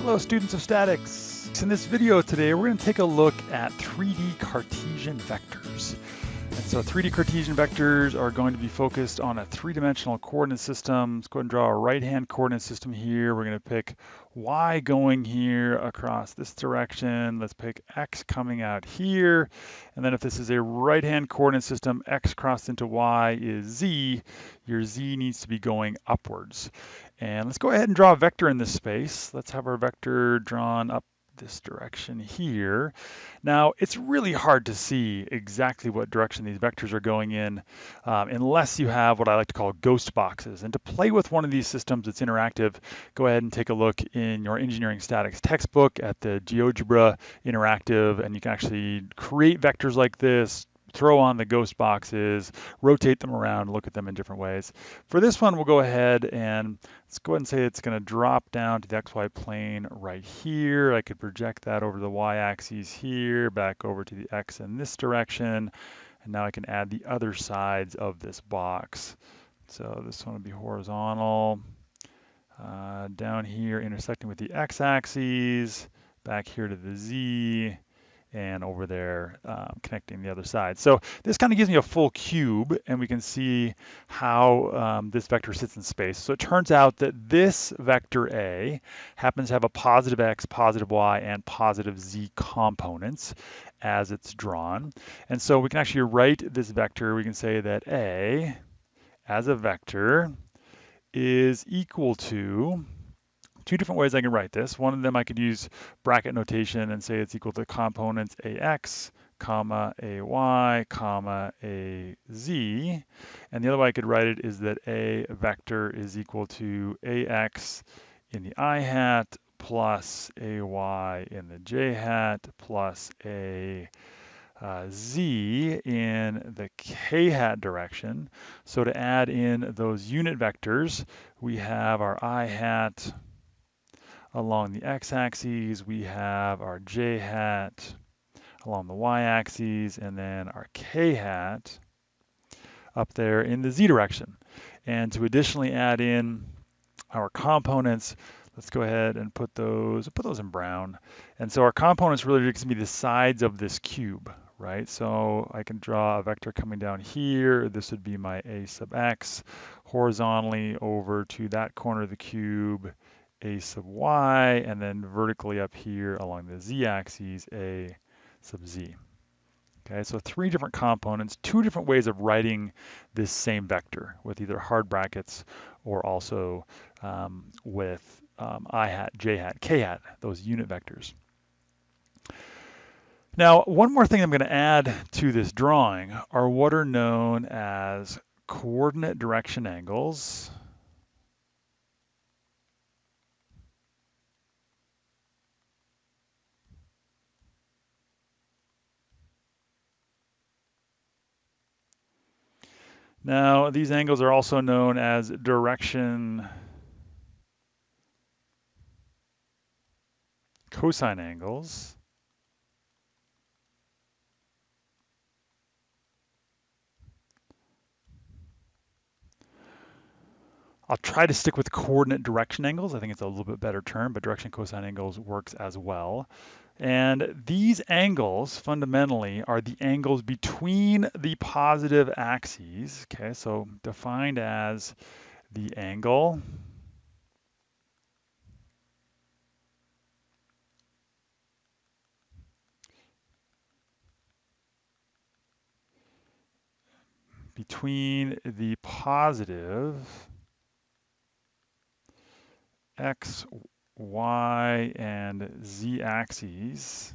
Hello students of statics. In this video today we're going to take a look at 3D Cartesian vectors. So 3D Cartesian vectors are going to be focused on a three-dimensional coordinate system. Let's go ahead and draw a right-hand coordinate system here. We're going to pick y going here across this direction. Let's pick x coming out here. And then if this is a right-hand coordinate system, x crossed into y is z. Your z needs to be going upwards. And let's go ahead and draw a vector in this space. Let's have our vector drawn up this direction here. Now, it's really hard to see exactly what direction these vectors are going in um, unless you have what I like to call ghost boxes. And to play with one of these systems that's interactive, go ahead and take a look in your engineering statics textbook at the GeoGebra Interactive, and you can actually create vectors like this, throw on the ghost boxes, rotate them around, look at them in different ways. For this one, we'll go ahead and let's go ahead and say it's going to drop down to the XY plane right here. I could project that over the Y axis here, back over to the X in this direction. And now I can add the other sides of this box. So this one will be horizontal. Uh, down here intersecting with the X axis, back here to the Z, and over there um, connecting the other side. So this kind of gives me a full cube and we can see how um, this vector sits in space. So it turns out that this vector A happens to have a positive x, positive y, and positive z components as it's drawn. And so we can actually write this vector, we can say that A as a vector is equal to two different ways I can write this. One of them I could use bracket notation and say it's equal to components ax, comma ay, comma az. And the other way I could write it is that a vector is equal to ax in the i hat plus ay in the j hat plus a uh, z in the k hat direction. So to add in those unit vectors, we have our i hat Along the x-axis, we have our j hat along the y-axis, and then our k hat up there in the z direction. And to additionally add in our components, let's go ahead and put those, put those in brown. And so our components really are going to be the sides of this cube, right? So I can draw a vector coming down here. This would be my a sub x horizontally over to that corner of the cube a sub y, and then vertically up here along the z-axis, a sub z. Okay, so three different components, two different ways of writing this same vector with either hard brackets or also um, with um, i hat, j hat, k hat, those unit vectors. Now, one more thing I'm going to add to this drawing are what are known as coordinate direction angles. Now, these angles are also known as direction cosine angles. I'll try to stick with coordinate direction angles. I think it's a little bit better term, but direction cosine angles works as well. And these angles fundamentally are the angles between the positive axes, okay, so defined as the angle between the positive x, y, and z axes.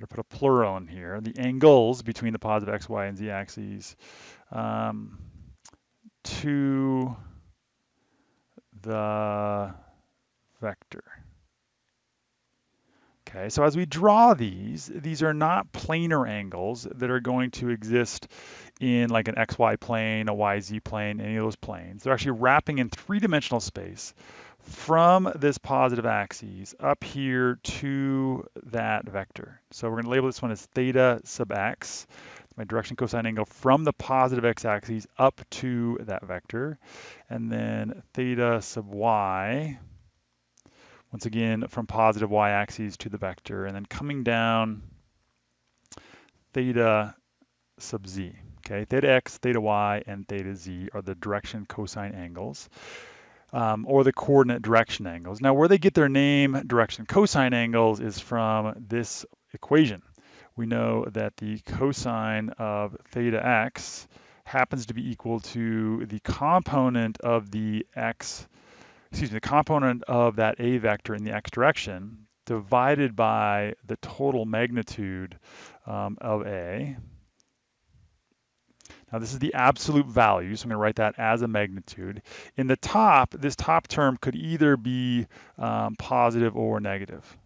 To put a plural in here. The angles between the positive x, y, and z axes um, to the vector. Okay, so as we draw these, these are not planar angles that are going to exist in like an XY plane, a YZ plane, any of those planes. They're actually wrapping in three-dimensional space from this positive axis up here to that vector. So we're going to label this one as theta sub x, my direction cosine angle from the positive x-axis up to that vector. And then theta sub y, once again, from positive y-axis to the vector, and then coming down theta sub z. Okay, theta x, theta y, and theta z are the direction cosine angles, um, or the coordinate direction angles. Now, where they get their name, direction cosine angles, is from this equation. We know that the cosine of theta x happens to be equal to the component of the x, excuse me, the component of that a vector in the x direction divided by the total magnitude um, of a, now this is the absolute value, so I'm going to write that as a magnitude. In the top, this top term could either be um, positive or negative.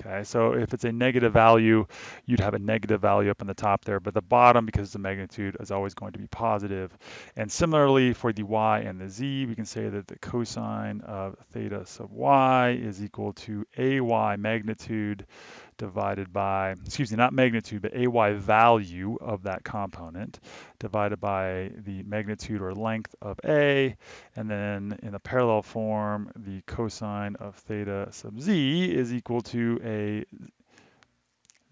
Okay, so if it's a negative value, you'd have a negative value up in the top there, but the bottom, because the magnitude, is always going to be positive. And similarly for the y and the z, we can say that the cosine of theta sub y is equal to ay magnitude divided by, excuse me, not magnitude, but ay value of that component divided by the magnitude or length of a, and then in the parallel form, the cosine of theta sub z is equal to a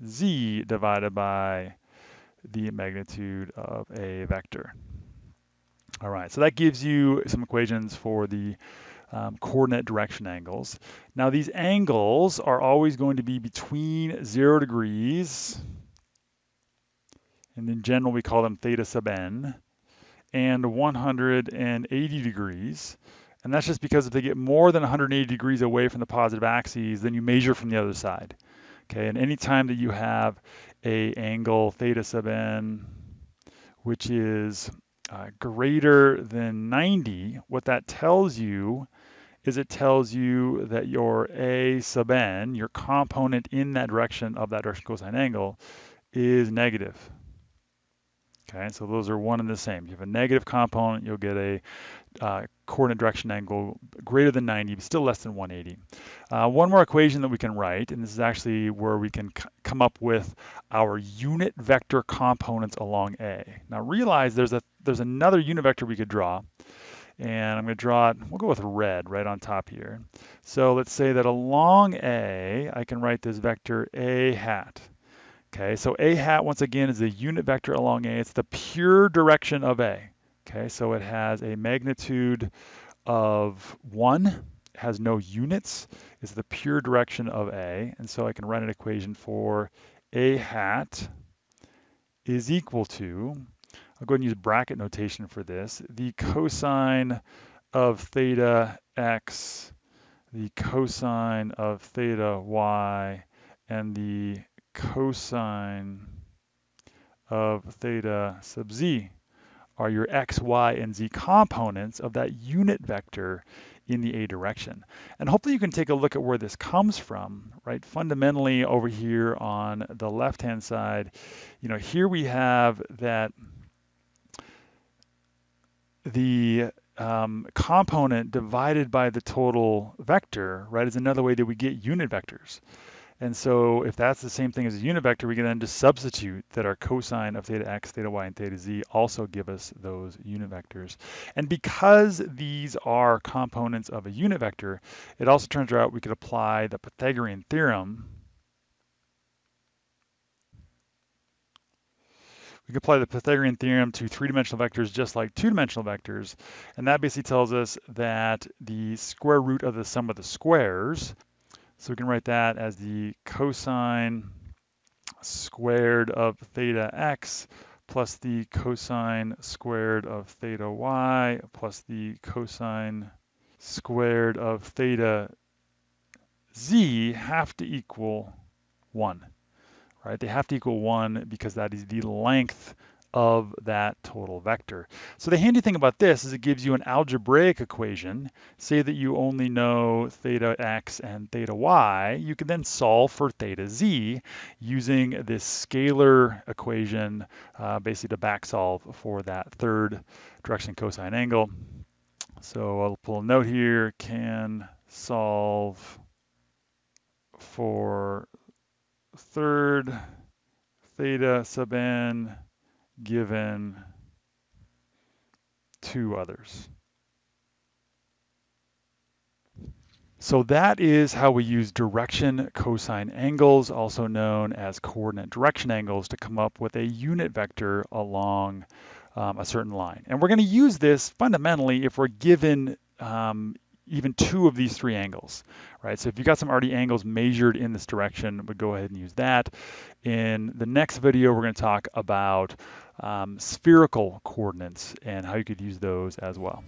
z divided by the magnitude of a vector. All right, so that gives you some equations for the um, coordinate direction angles. Now these angles are always going to be between zero degrees, and in general we call them theta sub n, and 180 degrees. And that's just because if they get more than 180 degrees away from the positive axes, then you measure from the other side. Okay, and any time that you have a angle theta sub n, which is uh, greater than 90, what that tells you is it tells you that your A sub n, your component in that direction of that direction cosine angle, is negative. Okay, so those are one and the same. You have a negative component, you'll get a uh, coordinate direction angle greater than 90, but still less than 180. Uh, one more equation that we can write, and this is actually where we can come up with our unit vector components along A. Now realize there's a there's another unit vector we could draw, and I'm going to draw it, we'll go with red right on top here. So let's say that along A, I can write this vector A hat. Okay, so A hat, once again, is a unit vector along A. It's the pure direction of A. Okay, so it has a magnitude of 1, has no units, is the pure direction of A. And so I can write an equation for A hat is equal to, I'll go ahead and use bracket notation for this. The cosine of theta x, the cosine of theta y, and the cosine of theta sub z are your x, y, and z components of that unit vector in the a direction. And hopefully you can take a look at where this comes from, right? Fundamentally over here on the left-hand side, you know, here we have that the um, component divided by the total vector, right, is another way that we get unit vectors. And so if that's the same thing as a unit vector, we can then just substitute that our cosine of theta x, theta y, and theta z also give us those unit vectors. And because these are components of a unit vector, it also turns out we could apply the Pythagorean theorem we can apply the Pythagorean theorem to three-dimensional vectors just like two-dimensional vectors. And that basically tells us that the square root of the sum of the squares, so we can write that as the cosine squared of theta x plus the cosine squared of theta y plus the cosine squared of theta z have to equal 1 right? They have to equal one because that is the length of that total vector. So the handy thing about this is it gives you an algebraic equation. Say that you only know theta x and theta y, you can then solve for theta z using this scalar equation uh, basically to back solve for that third direction cosine angle. So I'll pull a note here, can solve for third theta sub n given two others. So that is how we use direction cosine angles, also known as coordinate direction angles, to come up with a unit vector along um, a certain line. And we're going to use this fundamentally if we're given um, even two of these three angles, right? So if you got some already angles measured in this direction, we go ahead and use that. In the next video, we're going to talk about um, spherical coordinates and how you could use those as well.